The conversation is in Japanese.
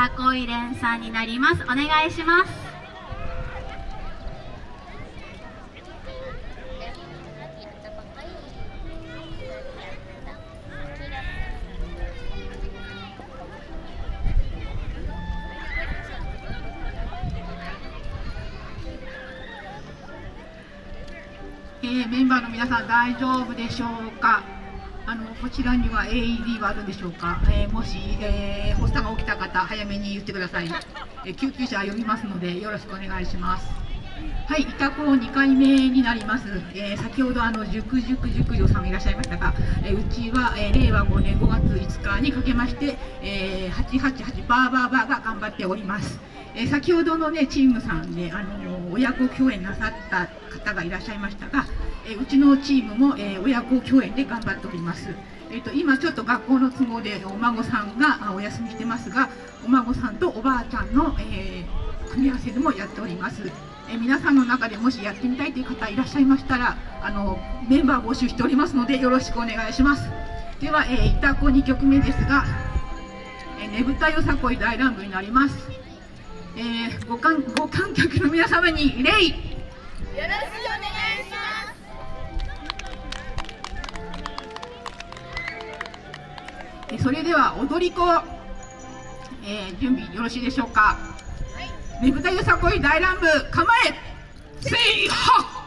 さこい連さんになります。お願いします。えー、メンバーの皆さん大丈夫でしょうか？あのこちらには AED はあるんでしょうか、えー、もし、えー、発作が起きた方早めに言ってください、えー、救急車呼びますのでよろしくお願いします。はい、板子2回目になります、えー、先ほどあの塾塾塾女さんいらっしゃいましたが、えー、うちは、えー、令和5年5月5日にかけまして、えー、888バーバーバーが頑張っております。えー、先ほどのねチームさんで、あの親子共演なさった方がいらっしゃいましたが、え、うちのチームも、え、親子共演で頑張っております。えーと、今ちょっと学校の都合でお孫さんがお休みしてますがお孫さんとおばあちゃんの、え組み合わせでもやっております、え皆さんの中でもしやってみたいという方いらっしゃいましたらあのメンバー募集しておりますのでよろしくお願いします。では、えー、いたこ2曲目ですが「えねぶたよさこい大乱舞」になります。えー、ご観ご観客の皆様に礼では踊り子、えー、準備よろしいでしょうか、はい、ねぶたよさこい大乱舞構えせいはっ